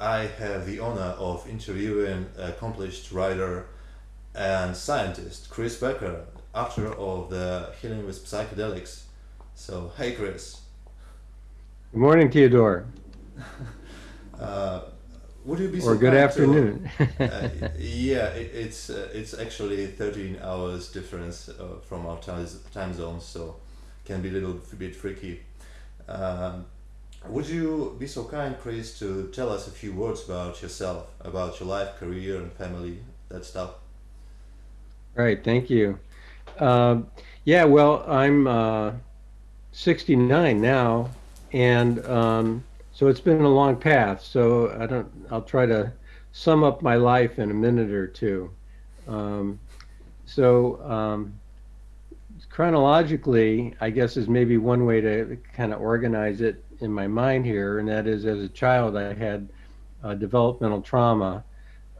I have the honor of interviewing accomplished writer and scientist Chris Becker, author of the Healing with Psychedelics. So, hey, Chris. Good morning, Theodore. uh, would you be or good afternoon? To, uh, yeah, it, it's uh, it's actually 13 hours difference uh, from our time time zones, so can be a little bit freaky. Um, would you be so kind, Chris, to tell us a few words about yourself, about your life, career, and family, that stuff? Right. Thank you. Uh, yeah. Well, I'm uh, 69 now, and um, so it's been a long path. So I don't. I'll try to sum up my life in a minute or two. Um, so um, chronologically, I guess is maybe one way to kind of organize it in my mind here, and that is as a child I had uh, developmental trauma,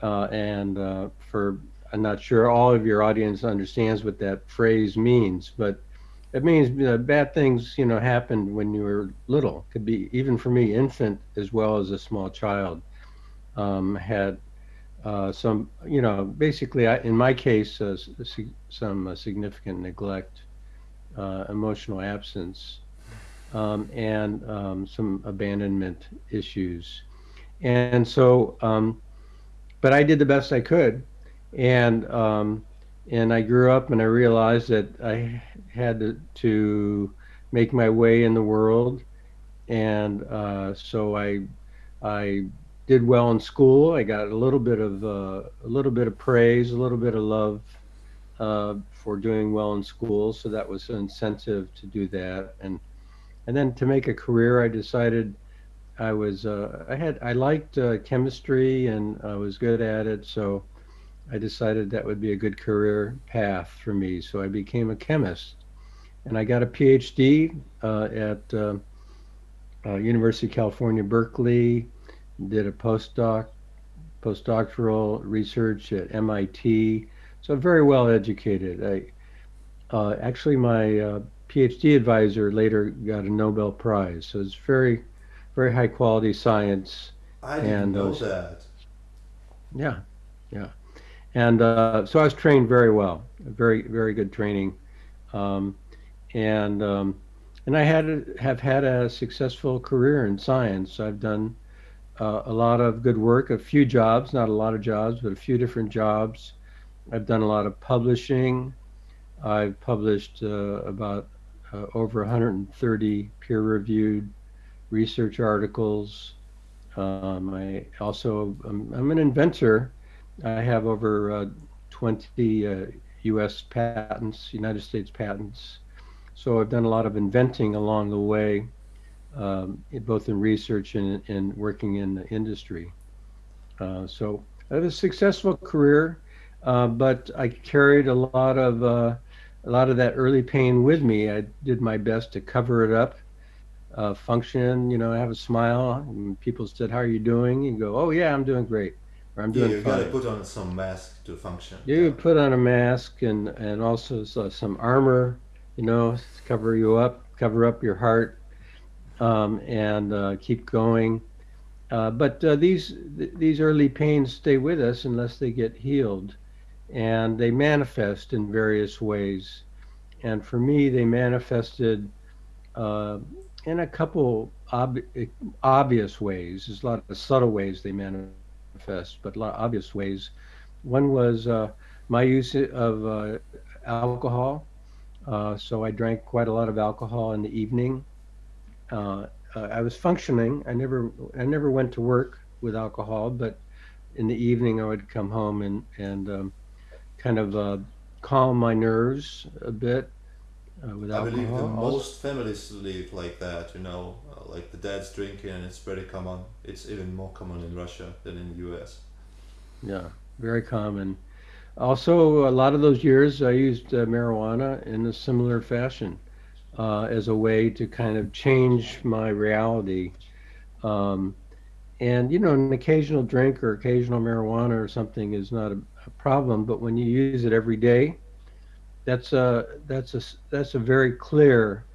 uh, and uh, for I'm not sure all of your audience understands what that phrase means, but it means bad things you know happened when you were little. Could be even for me, infant as well as a small child, um, had uh, some you know basically I, in my case uh, some uh, significant neglect, uh, emotional absence, um, and um, some abandonment issues, and so um, but I did the best I could, and um, and I grew up and I realized that I had to, to make my way in the world, and uh, so I I did well in school. I got a little bit of uh, a little bit of praise, a little bit of love uh, for doing well in school. So that was an incentive to do that, and and then to make a career, I decided I was uh, I had I liked uh, chemistry and I was good at it, so I decided that would be a good career path for me. So I became a chemist, and I got a PhD uh, at uh, uh, University of California, Berkeley. Did a postdoc, postdoctoral research at MIT. So very well educated. I uh, actually my PhD advisor later got a Nobel Prize. So it's very, very high quality science. I didn't and know those, that. Yeah, yeah and uh, so I was trained very well, very very good training, um, and um, and I had have had a successful career in science. I've done uh, a lot of good work, a few jobs, not a lot of jobs, but a few different jobs. I've done a lot of publishing. I've published uh, about uh, over 130 peer-reviewed research articles. Um, I also um, I'm an inventor I have over uh, 20 uh, U.S. patents, United States patents. So I've done a lot of inventing along the way, um, both in research and, and working in the industry. Uh, so I have a successful career, uh, but I carried a lot of uh, a lot of that early pain with me. I did my best to cover it up, uh, function, you know, have a smile. And people said, "How are you doing?" You go, "Oh yeah, I'm doing great." Or I'm doing yeah, you gotta put on some mask to function. You yeah. put on a mask and and also some armor, you know, cover you up, cover up your heart, um, and uh, keep going. Uh, but uh, these th- these early pains stay with us unless they get healed, and they manifest in various ways. And for me, they manifested uh, in a couple ob- obvious ways. There's a lot of subtle ways they manifest but a lot of obvious ways. One was uh, my use of uh, alcohol. Uh, so I drank quite a lot of alcohol in the evening. Uh, uh, I was functioning. I never, I never went to work with alcohol, but in the evening I would come home and and um, kind of uh, calm my nerves a bit uh, with I believe that most families live like that, you know, uh, like the dad's drinking and it's pretty common. It's even more common in Russia than in the US. Yeah, very common. Also, a lot of those years I used uh, marijuana in a similar fashion uh, as a way to kind of change my reality. Um, and, you know, an occasional drink or occasional marijuana or something is not a, a problem, but when you use it every day, that's a that's a that's a very clear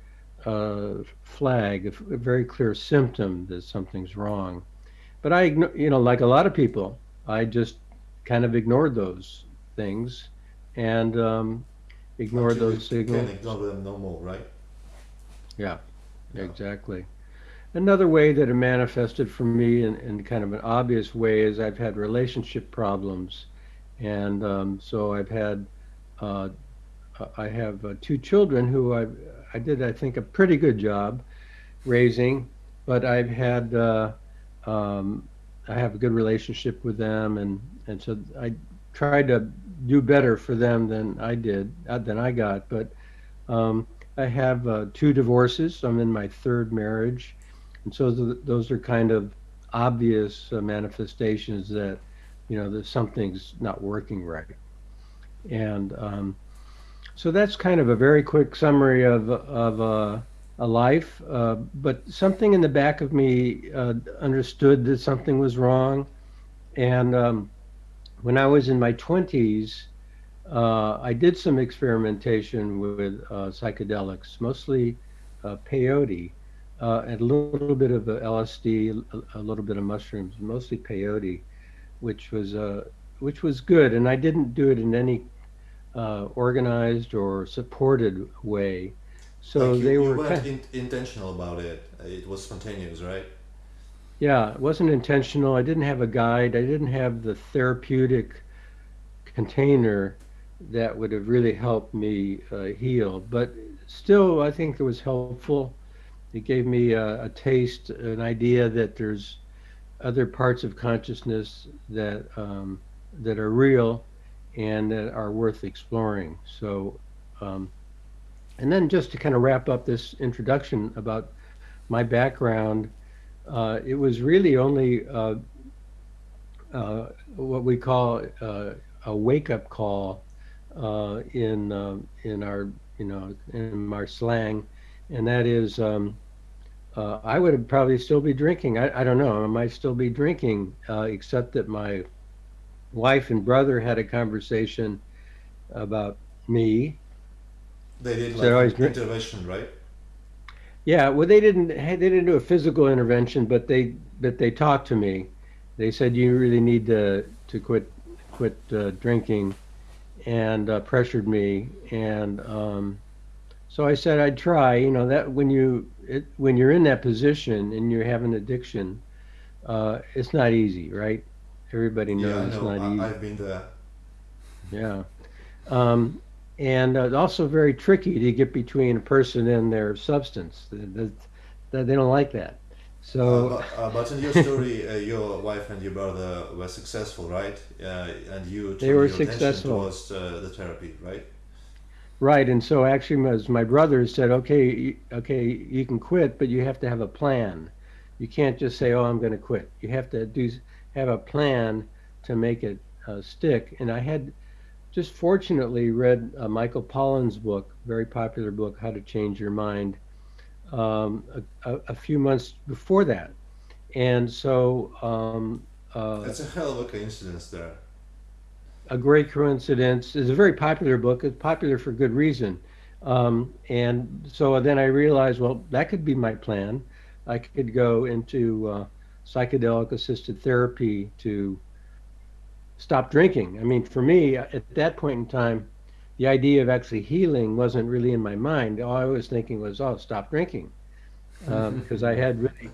uh, flag, a, very clear symptom that something's wrong. but I, you know, like a lot of people, I just kind of ignored those things and um, ignored those signals. Ignore them no more, right? Yeah, Yeah. exactly. Another way that it manifested for me in, in kind of an obvious way is I've had relationship problems. And um, so I've had, uh, I have uh, two children who I, I did, I think, a pretty good job raising, but I've had, uh, um, I have a good relationship with them. And, and so I tried to do better for them than I did, uh, than I got. But um, I have uh, two divorces. I'm in my third marriage. And so th- those are kind of obvious uh, manifestations that, you know, that something's not working right. And um, so that's kind of a very quick summary of, of uh, a life. Uh, but something in the back of me uh, understood that something was wrong. And um, when I was in my 20s, uh, I did some experimentation with uh, psychedelics, mostly peyote, uh, and a little bit of LSD, a, a little bit of mushrooms, mostly peyote, which was uh, which was good. And I didn't do it in any uh, organized or supported way. So like you, they you were weren't kind, in, intentional about it. It was spontaneous, right? yeah, it wasn't intentional. I didn't have a guide. I didn't have the therapeutic container that would have really helped me uh, heal. But still, I think it was helpful. It gave me a, a taste, an idea that there's other parts of consciousness that um, that are real and that are worth exploring. So, um, and then just to kind of wrap up this introduction about my background, uh, it was really only uh, uh, what we call uh, a wake-up call uh, in um in our you know in our slang, and that is um, uh, I would probably still be drinking. I, I don't know. I might still be drinking, uh, except that my wife and brother had a conversation about me. They did So like an drink- intervention, right? Yeah, well, they didn't they didn't do a physical intervention, but they but they talked to me. They said you really need to to quit quit uh, drinking, and uh, pressured me. And um, so I said I'd try. You know that when you it, when you're in that position and you have an addiction, uh, it's not easy, right? Everybody knows Yeah, it's know. not easy. I, I've been there. Yeah. Um, and uh, also very tricky to get between a person and their substance. That, they don't like that. So, Uh, but, uh, in your story, uh, your wife and your brother were successful, right? Uh, and you They were successful. towards the therapy, right? Right. And so actually, as my brother said, okay, y- okay, you can quit, but you have to have a plan. You can't just say, oh, I'm going to quit. You have to do have a plan to make it uh, stick. And I had just fortunately read uh, Michael Pollan's book, very popular book, How to Change Your Mind, um, a, a, a few months before that. And so um, uh, That's a hell of a coincidence there. A great coincidence. It's a very popular book. It's popular for good reason. Um, and so then I realized, well, that could be my plan. I could go into uh, psychedelic assisted therapy to stop drinking. I mean, for me, at that point in time, the idea of actually healing wasn't really in my mind. All I was thinking was, oh, stop drinking. Um, because I had really,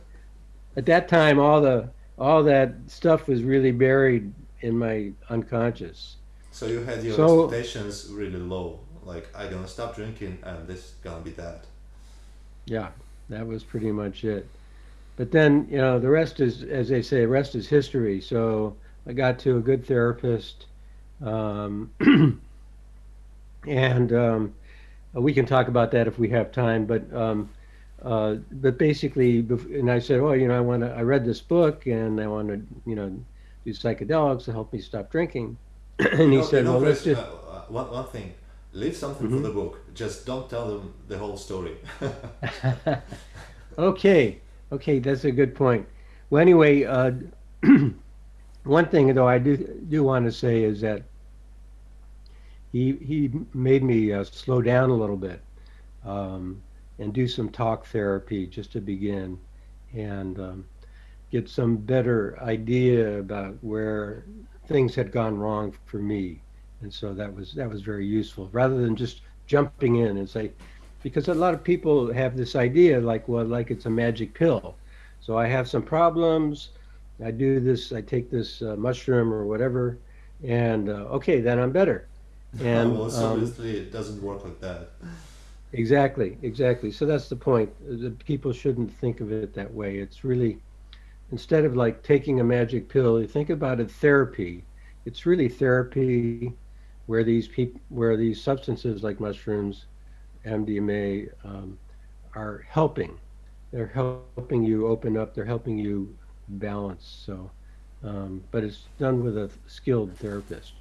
at that time, all the all that stuff was really buried in my unconscious. So you had your So- expectations really low. Like I'm gonna stop drinking, and this is gonna be that. Yeah, that was pretty much it. But then, you know, the rest is, as they say, the rest is history. So I got to a good therapist, um, and um, we can talk about that if we have time. But um, uh, but basically, and I said, oh, you know, I want to. I read this book, and I want to, you know, do psychedelics to help me stop drinking. and You he know- said, you know, well, let's just. uh, uh, one, one thing. Leave something Mhm. for the book. Just don't tell them the whole story. okay, okay, that's a good point. Well, anyway, uh, one thing though I do do want to say is that he he made me uh, slow down a little bit um, and do some talk therapy just to begin, and um, get some better idea about where things had gone wrong for me. And so that was that was very useful rather than just jumping in and say because a lot of people have this idea like well like it's a magic pill. So I have some problems, I do this, I take this uh, mushroom or whatever and uh, okay, then I'm better. And well, um, obviously it doesn't work like that. Exactly, exactly. So that's the point. People shouldn't think of it that way. It's really instead of like taking a magic pill, you think about it therapy. It's really therapy where these people, where these substances like mushrooms, MDMA, um, are helping. They're helping you open up. They're helping you balance. So, um, but it's done with a skilled therapist.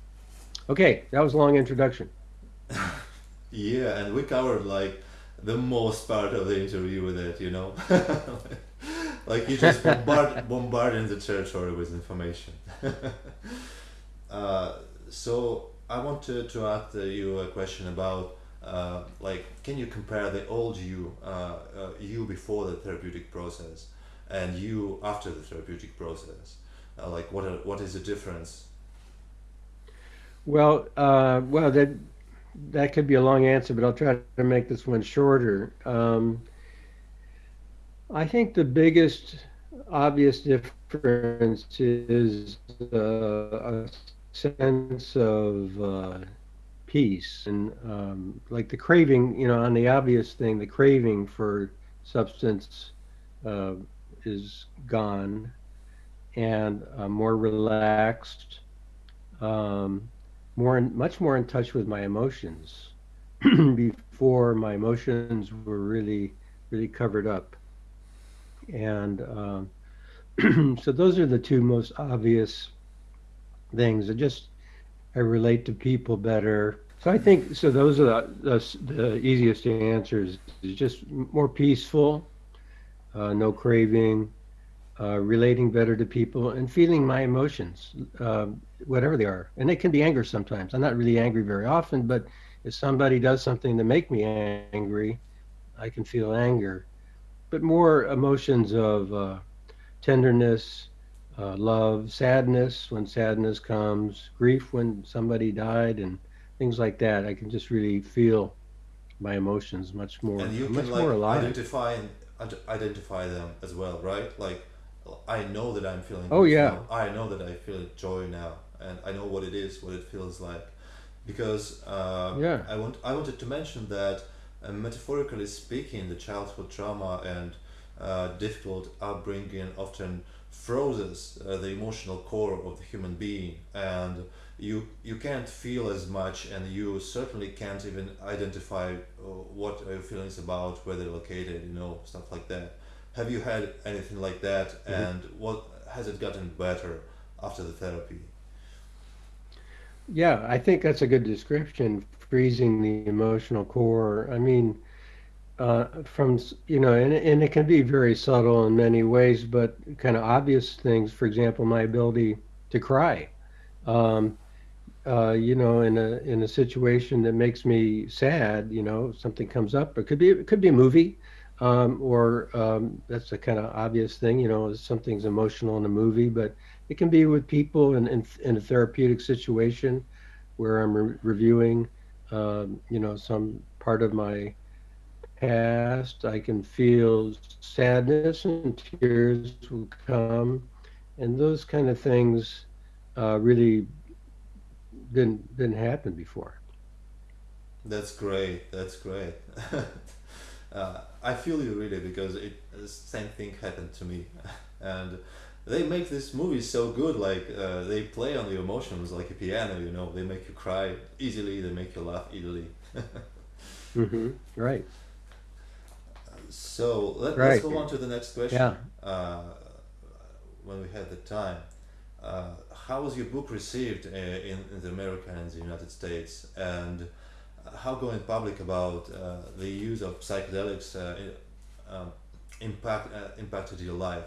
Okay, that was a long introduction. yeah, and we covered like the most part of the interview with it, you know. like you just bombard bombarding the territory with information. uh, so I wanted to ask you a question about uh, like can you compare the old you uh, uh, you before the therapeutic process and you after the therapeutic process? Uh, like what are, what is the difference? Well uh, well that that could be a long answer but i'll try to make this one shorter. Um, I think the biggest obvious difference is uh, a sense of uh, peace and um, like the craving, you know, on the obvious thing, the craving for substance uh, is gone and uh, more relaxed, um, more in, much more in touch with my emotions. Before my emotions were really, really covered up and um, so those are the two most obvious things. I just I relate to people better. So I think so. Those are the, the, the easiest answers. Is just more peaceful, uh, no craving, uh, relating better to people, and feeling my emotions, uh, whatever they are. And it can be anger sometimes. I'm not really angry very often, but if somebody does something to make me angry, I can feel anger but more emotions of uh, tenderness, uh, love, sadness when sadness comes, grief when somebody died, and things like that. I can just really feel my emotions much more. And you much can like identify and identify them as well, right? Like I know that I'm feeling. Oh yeah. Now. I know that I feel joy now, and I know what it is, what it feels like, because uh, yeah. I want I wanted to mention that uh, metaphorically speaking, the childhood trauma and uh, difficult upbringing often freezes uh, the emotional core of the human being. And you you can't feel as much and you certainly can't even identify uh, what are your feelings about where they're located you know stuff like that. Have you had anything like that? Mm-hmm. and what has it gotten better after the therapy? Yeah i think that's a good description freezing the emotional core. I mean, uh, from you know, and and it can be very subtle in many ways, but kind of obvious things. For example, my ability to cry. Um, uh, you know, in a in a situation that makes me sad, you know, something comes up. It could be it could be a movie, um, or um, that's a kind of obvious thing. You know, something's emotional in a movie, but it can be with people in in, in a therapeutic situation where I'm re- reviewing um, you know, some part of my past. I can feel sadness and tears will come, and those kind of things uh, really didn't didn't happen before. That's great. That's great. uh, I feel you really because it the same thing happened to me, and they make this movie so good like uh, they play on the emotions like a piano you know they make you cry easily they make you laugh easily. Mm-hmm. right. So let, us go on to the next question. Yeah. Uh, when we had the time. Uh, how was your book received uh, in, in the America and the United States? And how going public about uh, the use of psychedelics uh, um, impact impacted your life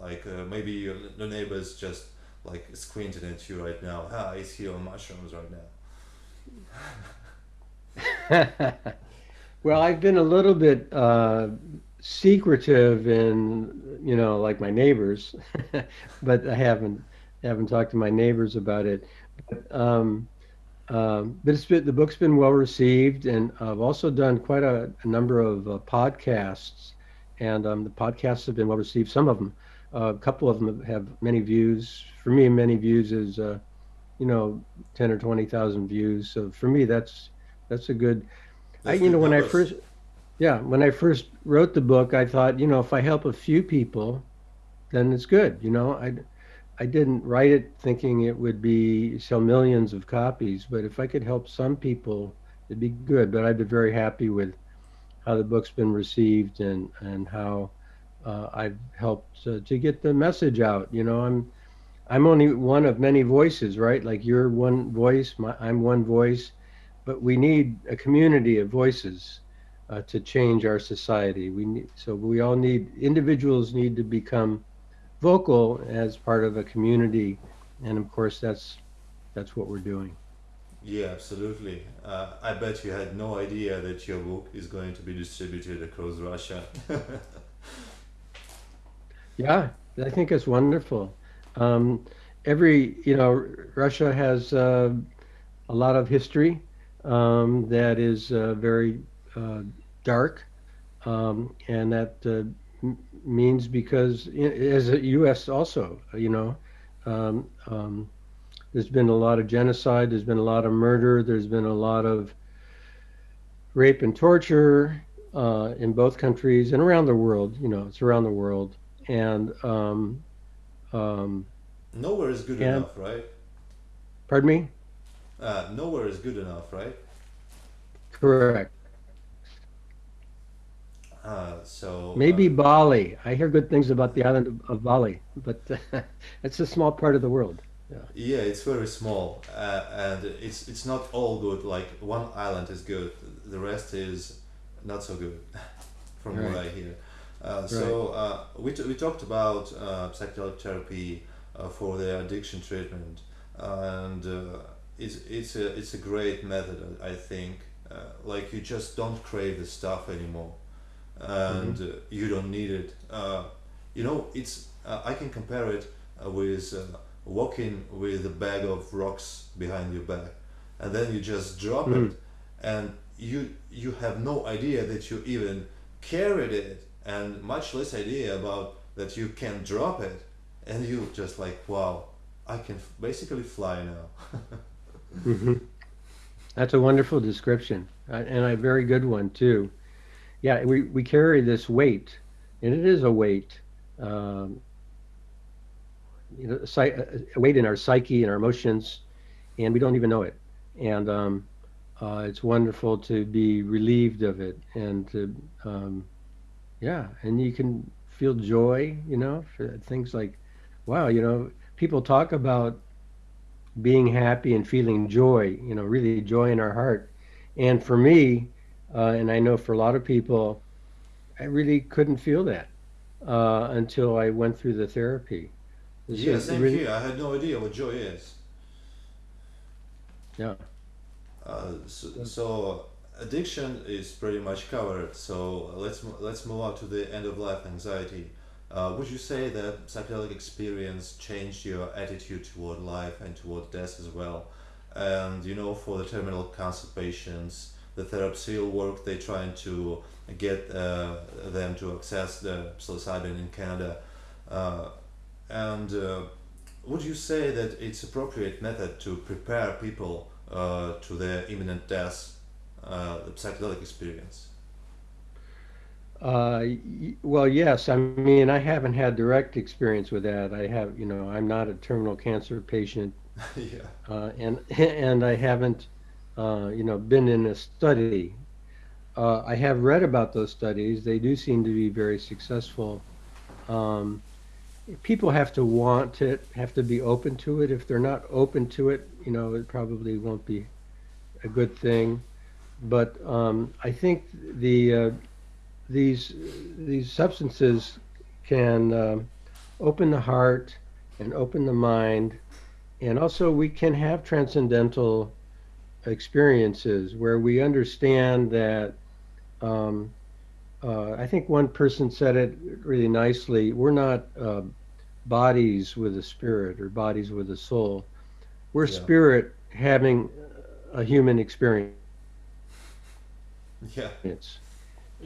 like uh, maybe your, the neighbors just like squinting at you right now. Ah, he's here on mushrooms right now. well, I've been a little bit uh, secretive in, you know like my neighbors, but I haven't haven't talked to my neighbors about it. But, um, um, but been, the book's been well received, and I've also done quite a, a number of uh, podcasts, and um, the podcasts have been well received. Some of them, uh, a couple of them have many views. For me, many views is uh, you know ten or twenty thousand views. So for me, that's that's a good. I, you know, when numbers. I first, yeah, when I first wrote the book, I thought, you know, if I help a few people, then it's good. You know, I I didn't write it thinking it would be sell millions of copies, but if I could help some people, it'd be good. But I've been very happy with how the book's been received and and how uh, I've helped uh, to get the message out. You know, I'm I'm only one of many voices, right? Like you're one voice, my, I'm one voice, but we need a community of voices uh, to change our society. We need so we all need individuals need to become vocal as part of a community, and of course that's that's what we're doing. Yeah, absolutely. Uh, I bet you had no idea that your book is going to be distributed across Russia. yeah, I think it's wonderful. Um, every, you know, Russia has uh, a lot of history um, that is uh, very uh, dark, um, and that uh, means because as a U.S. also, you know, um, um, there's been a lot of genocide, there's been a lot of murder, there's been a lot of rape and torture uh, in both countries and around the world. You know, it's around the world, and um, um nowhere is good and, enough, right? Pardon me. Uh, nowhere is good enough, right? Correct. Uh, so maybe uh, Bali. I hear good things about the island of, of Bali, but it's a small part of the world. Yeah, yeah it's very small, uh, and it's it's not all good. Like one island is good, the rest is not so good, from right. what I hear. Uh, so. Uh, we, t- we talked about psychedelic therapy for the addiction treatment, and it's it's a it's a great method. I think. like you just don't crave the stuff anymore and mm-hmm. uh, you don't need it. Uh, you know, it's uh, I can compare it uh, with uh, walking with a bag of rocks behind your back, and then you just drop mm-hmm. it, and you you have no idea that you even carried it, and much less idea about that you can drop it, and you just like wow, I can basically fly now. mm-hmm. That's a wonderful description, and a very good one too yeah, we, we carry this weight, and it is a weight, um, you know, a weight in our psyche and our emotions, and we don't even know it. And um, uh, it's wonderful to be relieved of it, and to, um, yeah, and you can feel joy, you know, for things like, wow, you know, people talk about being happy and feeling joy, you know, really joy in our heart. And for me, uh, and I know for a lot of people, I really couldn't feel that uh, until I went through the therapy. It's yeah, same really, here. I had no idea what joy is. Yeah. Uh, so, so, addiction is pretty much covered. So let's let's move on to the end of life anxiety. Uh, would you say that psychedelic experience changed your attitude toward life and toward death as well? And you know, for the terminal cancer patients, the TheraPsil work, they're trying to get uh, them to access the psilocybin in Canada. Uh, and uh, would you say that it's appropriate method to prepare people uh, to their imminent death, uh, psychedelic experience? Uh, well, yes. I mean, I haven't had direct experience with that. I have, you know, I'm not a terminal cancer patient. yeah. Uh, and and I haven't uh, you know, been in a study. Uh, I have read about those studies. They do seem to be very successful. Um, people have to want it, have to be open to it. If they're not open to it, you know, it probably won't be a good thing. But um, I think the uh, these these substances can uh, open the heart and open the mind, and also we can have transcendental experiences where we understand that um, uh, I think one person said it really nicely. We're not uh, bodies with a spirit or bodies with a soul. We're Yeah, spirit having a human experience. Yeah, It's,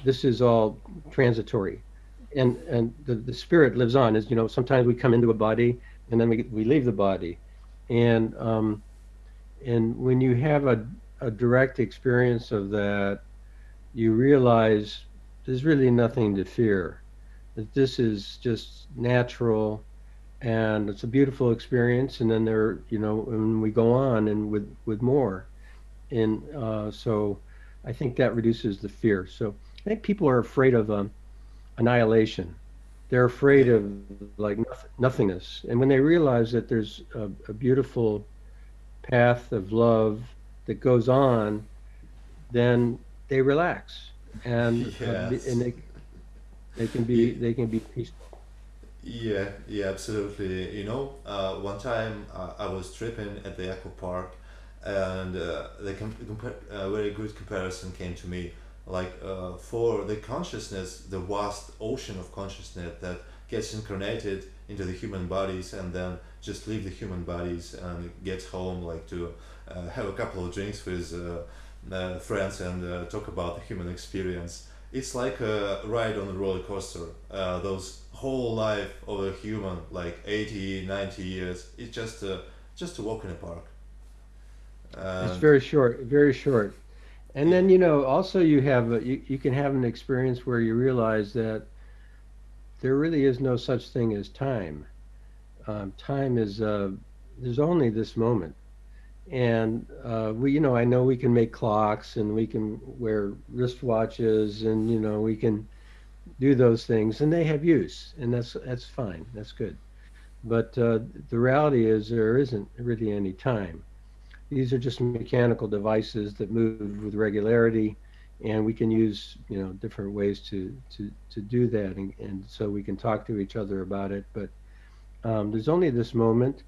This is all transitory, and and the, the spirit lives on. As you know, sometimes we come into a body and then we we leave the body, and um, and when you have a a direct experience of that, you realize there's really nothing to fear. That this is just natural, and it's a beautiful experience. And then there, you know, and we go on and with with more, and uh, so I think that reduces the fear. So I think people are afraid of um, annihilation. They're afraid of like noth- nothingness, and when they realize that there's a, a beautiful path of love that goes on, then they relax, and uh, and they they can be Ye- they can be peaceful. Yeah, yeah, absolutely. You know, uh, one time uh, I was tripping at the Echo Park, and uh, the uh, very good comparison came to me. Like uh, for the consciousness, the vast ocean of consciousness that gets incarnated into the human bodies and then just leave the human bodies and gets home, like to uh, have a couple of drinks with uh, uh, friends and talk about the human experience it's like a ride on a roller coaster. Those whole life of a human, like 80, 90 years, it's just a, just a walk in a park. It's very short, very short. And then you know also you have a, you, you can have an experience where you realize that there really is no such thing as time. Um, time is uh, there's only this moment and uh, we you know i know we can make clocks and we can wear wristwatches and you know we can do those things and they have use and that's that's fine that's good but uh, the reality is there isn't really any time these are just mechanical devices that move with regularity and we can use you know different ways to to to do that and, and so we can talk to each other about it. But um, there's only this moment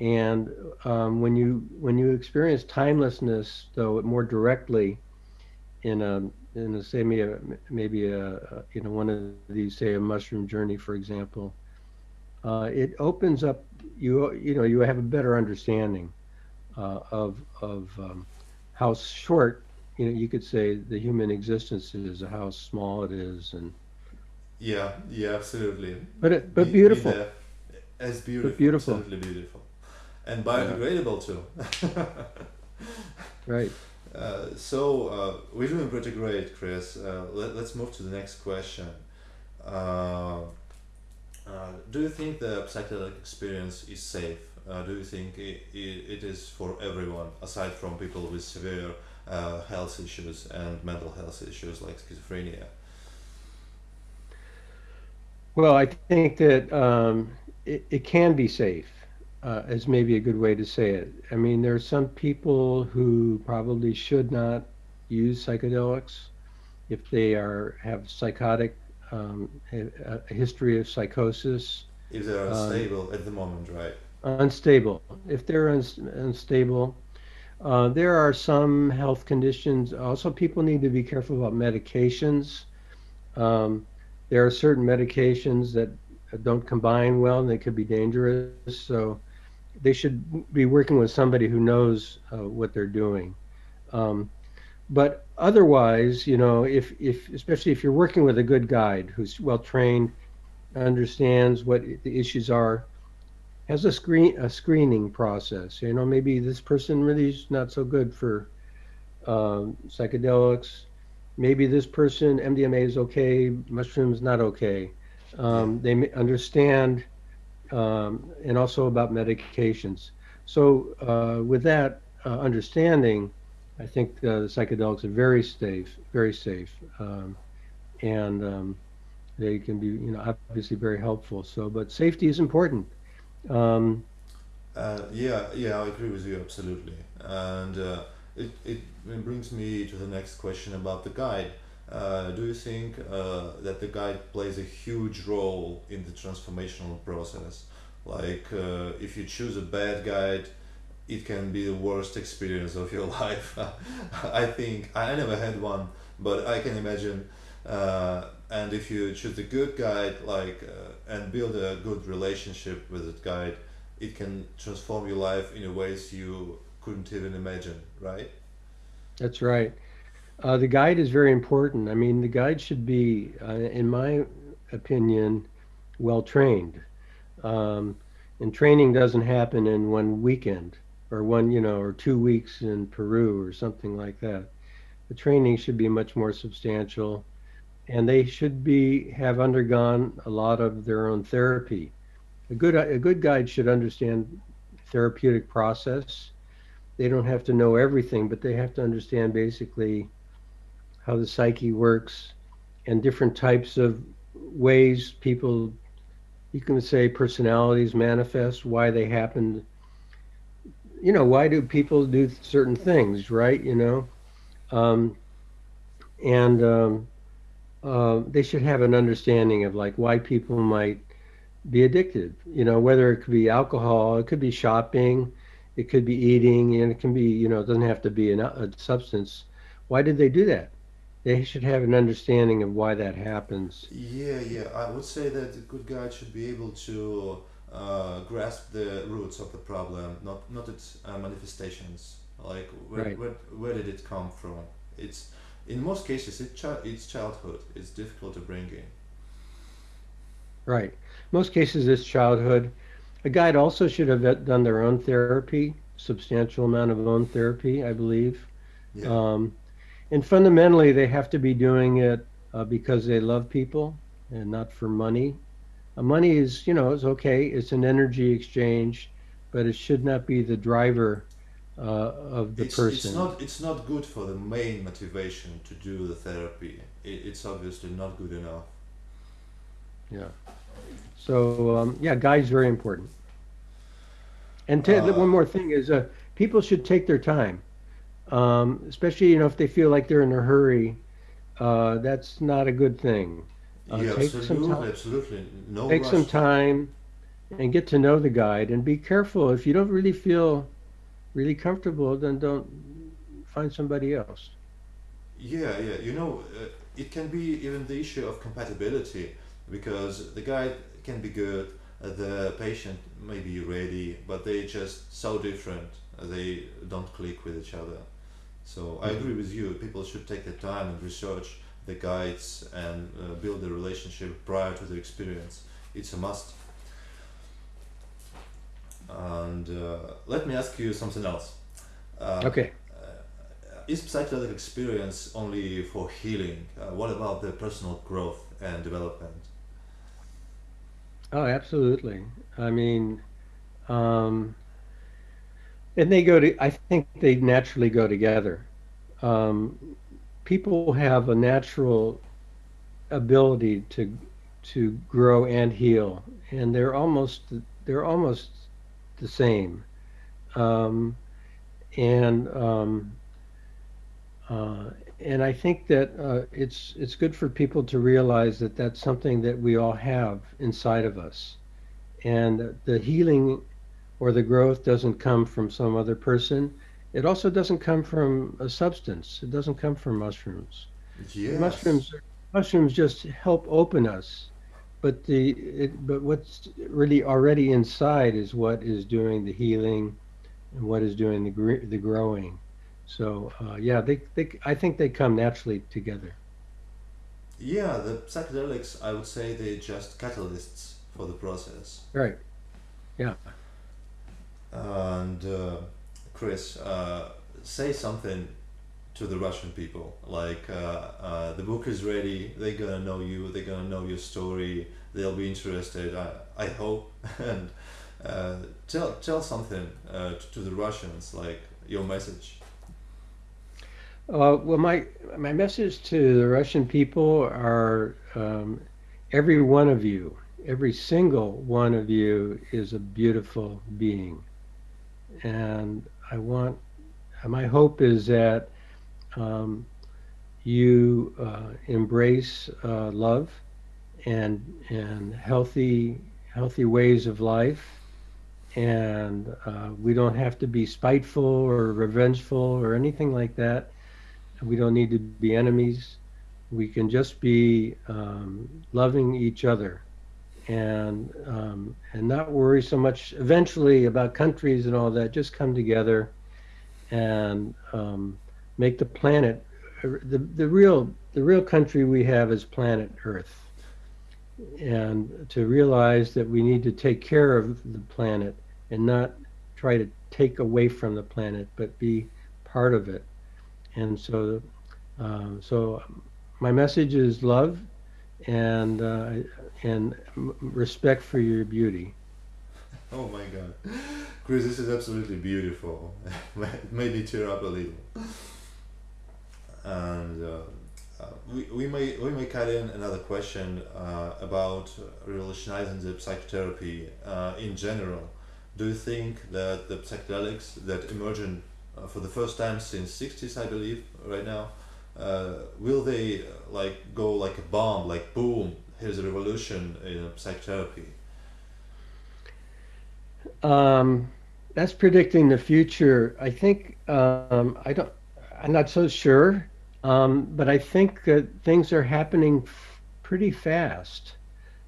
and um, when you when you experience timelessness, though, more directly in a in a say maybe a, maybe a, a you know one of these say a mushroom journey, for example, uh, it opens up you you know you have a better understanding uh, of of um, how short you know you could say the human existence is, how small it is, and yeah, yeah, absolutely. but it, but Be, be beautiful, there. It's but beautiful, beautiful, absolutely beautiful. And yeah, biodegradable too. right. uh, so uh, we're doing pretty great, Chris. Uh, let, let's move to the next question. Uh, Uh, do you think the psychedelic experience is safe? Uh, do you think it, it, it is for everyone, aside from people with severe uh, health issues and mental health issues like schizophrenia? Well, I think that um, it, it can be safe, uh, is maybe a good way to say it. I mean, there are some people who probably should not use psychedelics if they are have psychotic um, a, a history of psychosis, If they are um, at the moment, right? Unstable. If they're uns unstable, uh, there are some health conditions. Also, people need to be careful about medications. Um, there are certain medications that don't combine well and they could be dangerous. So they should be working with somebody who knows uh, what they're doing. Um, but otherwise, you know, if, if especially if you're working with a good guide who's well trained, understands what the issues are, has a screen a screening process. You know, maybe this person really is not so good for um, psychedelics. Maybe this person MDMA is okay, mushrooms not okay. Um, they understand um, and also about medications. So uh, with that uh, understanding, I think uh, the psychedelics are very safe, very safe, um, and um, they can be, you know, obviously very helpful. So, but safety is important. Um, uh, yeah, yeah, I agree with you absolutely. And uh, it, it brings me to the next question about the guide. Uh, do you think uh, that the guide plays a huge role in the transformational process? Like, uh, if you choose a bad guide, it can be the worst experience of your life. I think I never had one, but I can imagine uh, and if you choose a good guide like uh, and build a good relationship with that guide it can transform your life in ways you couldn't even imagine right That's right. Uh, the guide is very important. I mean, the guide should be, uh, in my opinion, well trained. Um, and training doesn't happen in one weekend or one, you know, or two weeks in Peru or something like that. The training should be much more substantial, and they should be have undergone a lot of their own therapy. A good a good guide should understand therapeutic process. They don't have to know everything, but they have to understand basically how the psyche works and different types of ways people you can say personalities manifest why they happen you know why do people do certain things right you know um, and um, uh, they should have an understanding of like why people might be addicted you know whether it could be alcohol it could be shopping it could be eating and it can be you know it doesn't have to be an, a substance why did they do that they should have an understanding of why that happens Yeah, yeah. I would say that a good guide should be able to uh, grasp the roots of the problem, not not its uh, manifestations. Like where, right where where did it come from? It's in most cases it chi- it's childhood. It's difficult to bring in. right most cases it's childhood a guide also should have done their own therapy substantial amount of own therapy i believe Yeah, um, and fundamentally they have to be doing it uh, because they love people and not for money uh, money is you know is okay it's an energy exchange but it should not be the driver uh, of the it's it's not it's not good for the main motivation to do the therapy. It, it's obviously not good enough. yeah. So um, yeah guide's very important. And Uh, one more thing is uh, people should take their time. Um, especially you know if they feel like they're in a hurry uh, that's not a good thing. Uh, yeah, take some absolutely, time absolutely. No take some time and get to know the guide. And be careful if you don't really feel really comfortable then don't find somebody else Yeah, yeah. You know, uh, it can be even the issue of compatibility because the guide can be good, uh, the patient may be ready, but they just so different. uh, They don't click with each other. So I hmm agree with you. People should take the time and research the guides and uh, build a relationship prior to the experience. It's a must. And uh, let me ask you something else. Uh, okay uh, is psychedelic experience only for healing? Uh, what about the personal growth and development? oh absolutely i mean um, and they go to i think they naturally go together um, people have a natural ability to to grow and heal and they're almost they're almost the same um, and um, uh, and I think that uh, it's it's good for people to realize that that's something that we all have inside of us, and the healing or the growth doesn't come from some other person. It also doesn't come from a substance. It doesn't come from mushrooms. Yes. Mushrooms mushrooms just help open us, but the it, but what's really already inside is what is doing the healing and what is doing the gr- the growing. So uh, yeah, they, they I think they come naturally together. Yeah, the psychedelics, I would say they're just catalysts for the process. Right. Yeah. And uh, Chris, uh, say something to the Russian people. Like, uh, uh, the book is ready, they're gonna know you, they're gonna know your story, they'll be interested, I, I hope. and uh, tell, tell something uh, to, the Russians, like your message. Uh, well, my my message to the Russian people are um, every one of you, every single one of you is a beautiful being, and I want my hope is that um, you uh, embrace uh, love and and healthy healthy ways of life. And uh, we don't have to be spiteful or revengeful or anything like that. We don't need to be enemies. We can just be um, loving each other. And um, and not worry so much eventually about countries and all that. Just come together and um, make the planet the the real the real country we have is planet Earth, and to realize that we need to take care of the planet and not try to take away from the planet, but be part of it. And so, uh, so my message is love and uh, and respect for your beauty. Oh my God, Chris, this is absolutely beautiful. made me tear up a little. And uh, uh, we, we may we may cut in another question uh, about revolutionizing the psychotherapy uh, in general. Do you think that the psychedelics that emerging uh, for the first time since 60s, I believe, right now, uh, will they uh, like go like a bomb, like boom, here's a revolution in psychotherapy? Um, that's predicting the future. I think um, I don't. I'm not so sure, um, but I think that things are happening f- pretty fast.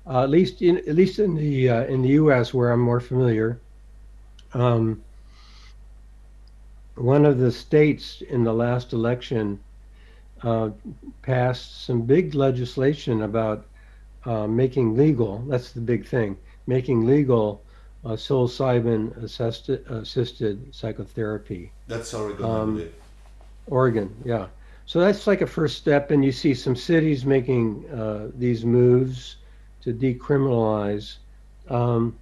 Uh, at least in at least in the uh, in the U.S. where I'm more familiar. Um, one of the states in the last election uh, passed some big legislation about uh, making legal, that's the big thing, making legal uh, psilocybin assisted, assisted psychotherapy. That's Oregon, um, Oregon, yeah. So that's like a first step, and you see some cities making uh, these moves to decriminalize. Um,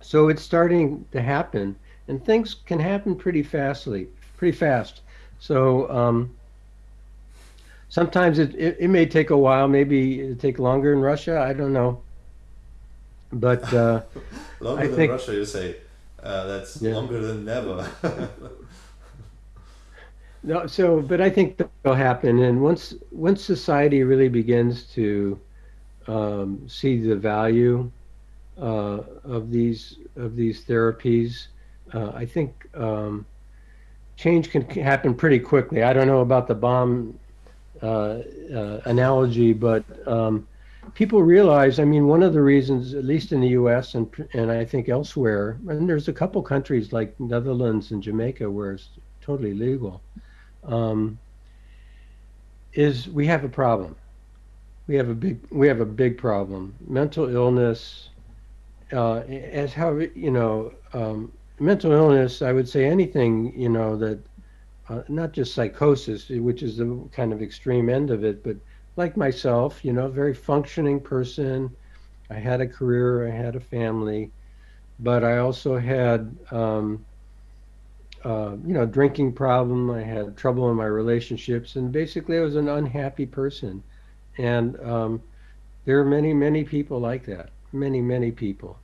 so it's starting to happen, and things can happen pretty fastly, pretty fast. So um, sometimes it, it, it, may take a while, maybe it take longer in Russia. I don't know. But uh, longer I than think, Russia, you say. Uh, that's yeah. longer than never. no, so but I think that'll happen, and once once society really begins to um, see the value uh, of these of these therapies, uh, I think um, change can happen pretty quickly. I don't know about the bomb uh, uh, analogy, but um, people realize. I mean, one of the reasons, at least in the U.S. and and I think elsewhere, and there's a couple countries like Netherlands and Jamaica where it's totally legal, um, is we have a problem. We have a big we have a big problem. Mental illness, uh, as how you know, um, mental illness. I would say anything you know that uh, not just psychosis, which is the kind of extreme end of it, but like myself, you know, very functioning person. I had a career, I had a family, but I also had, um, uh, you know, drinking problem. I had trouble in my relationships, and basically, I was an unhappy person. And um, there are many, many people like that. Many, many people.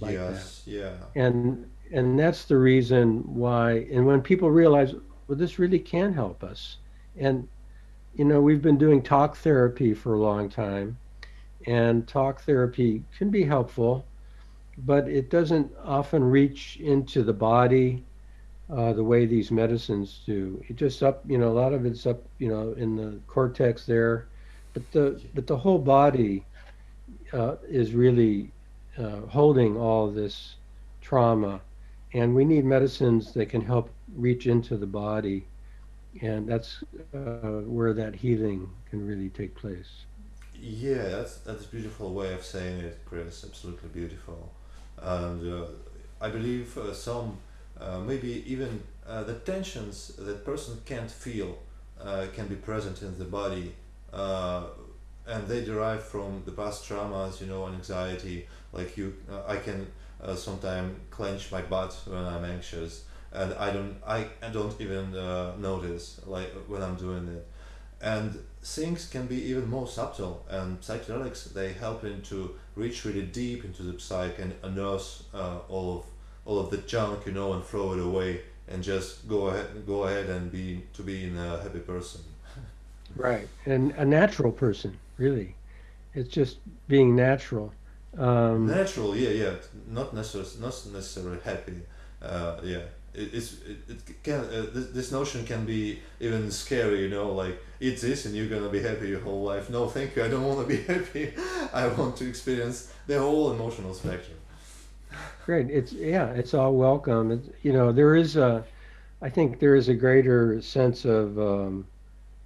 Like yes. That. Yeah. And and that's the reason why. And when people realize, well, this really can help us. And, you know, we've been doing talk therapy for a long time, and talk therapy can be helpful, but it doesn't often reach into the body uh, the way these medicines do. It just up, you know, a lot of it's up, you know, in the cortex there, but the but the whole body uh, is really uh, holding all this trauma. And we need medicines that can help reach into the body. And that's uh, where that healing can really take place. Yeah that's that's a beautiful way of saying it chris. Absolutely beautiful. And uh, i believe uh, some maybe even uh, the tensions that person can't feel uh, can be present in the body and they derive from the past traumas you know and anxiety like you i can uh, sometimes clench my butt when I'm anxious, and I don't I, I don't even uh, notice like when I'm doing it, and things can be even more subtle. And psychedelics they help in to reach really deep into the psyche and unearth uh, all of all of the junk you know and throw it away and just go ahead go ahead and be to be a happy person. right, and a natural person really. It's just being natural um, Natural, yeah, yeah. Not necessarily, not necessarily happy. Uh, yeah, it, it's it, it can uh, this, this notion can be even scary. You know, like eat this and you're gonna be happy your whole life. No, thank you. I don't want to be happy. I want to experience the whole emotional spectrum. Great. It's yeah. It's all welcome. It's, you know, there is a, I think there is a greater sense of um,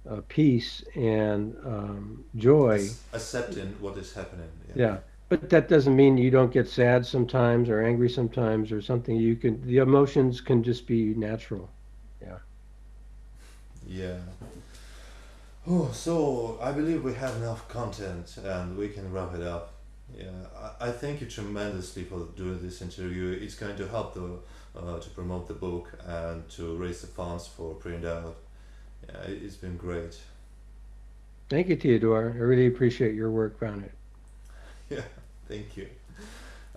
uh, peace and um, joy. Accepting what is happening. Yeah. But that doesn't mean you don't get sad sometimes or angry sometimes or something. You can the emotions can just be natural. Yeah. Yeah. Oh, so I believe we have enough content and we can wrap it up. Yeah, I, I thank you tremendously for doing this interview. It's going to help the uh, to promote the book and to raise the funds for print out. Yeah, it, it's been great. Thank you, Theodore. I really appreciate your work on it. Yeah, thank you.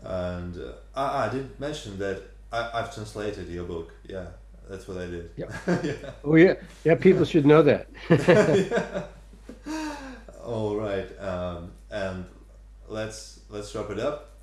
And uh, I, I didn't mention that I, I've translated your book. Yeah, that's what I did. Yeah. yeah. Oh yeah, yeah. People should know that. All right, um, and let's let's wrap it up.